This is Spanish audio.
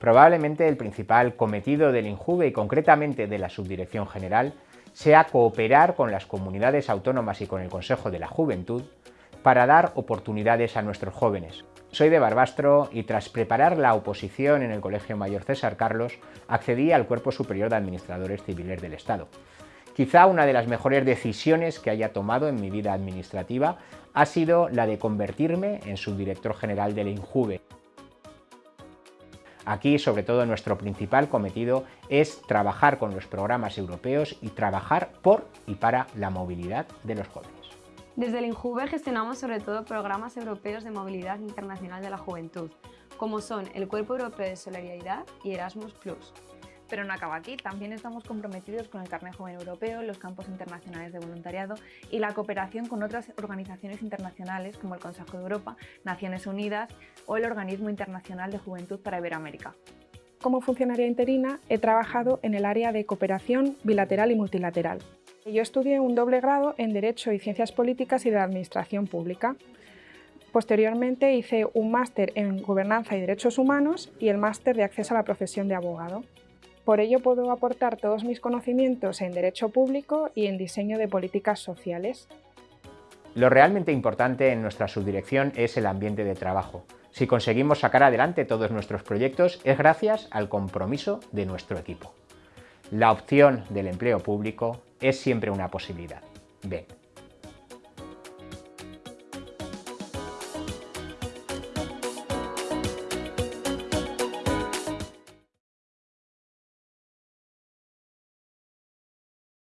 Probablemente el principal cometido del INJUVE y concretamente de la Subdirección General sea cooperar con las comunidades autónomas y con el Consejo de la Juventud para dar oportunidades a nuestros jóvenes. Soy de Barbastro y tras preparar la oposición en el Colegio Mayor César Carlos, accedí al Cuerpo Superior de Administradores Civiles del Estado. Quizá una de las mejores decisiones que haya tomado en mi vida administrativa ha sido la de convertirme en subdirector general del INJUVE. Aquí, sobre todo, nuestro principal cometido es trabajar con los programas europeos y trabajar por y para la movilidad de los jóvenes. Desde el INJUVE gestionamos sobre todo programas europeos de movilidad internacional de la juventud, como son el Cuerpo Europeo de Solidaridad y Erasmus+. Pero no acaba aquí, también estamos comprometidos con el Carnet Joven Europeo, los campos internacionales de voluntariado y la cooperación con otras organizaciones internacionales como el Consejo de Europa, Naciones Unidas o el Organismo Internacional de Juventud para Iberoamérica. Como funcionaria interina he trabajado en el área de cooperación bilateral y multilateral. Yo estudié un doble grado en Derecho y Ciencias Políticas y de Administración Pública. Posteriormente hice un máster en Gobernanza y Derechos Humanos y el máster de Acceso a la Profesión de Abogado. Por ello puedo aportar todos mis conocimientos en Derecho Público y en Diseño de Políticas Sociales. Lo realmente importante en nuestra subdirección es el ambiente de trabajo. Si conseguimos sacar adelante todos nuestros proyectos es gracias al compromiso de nuestro equipo. La opción del empleo público es siempre una posibilidad.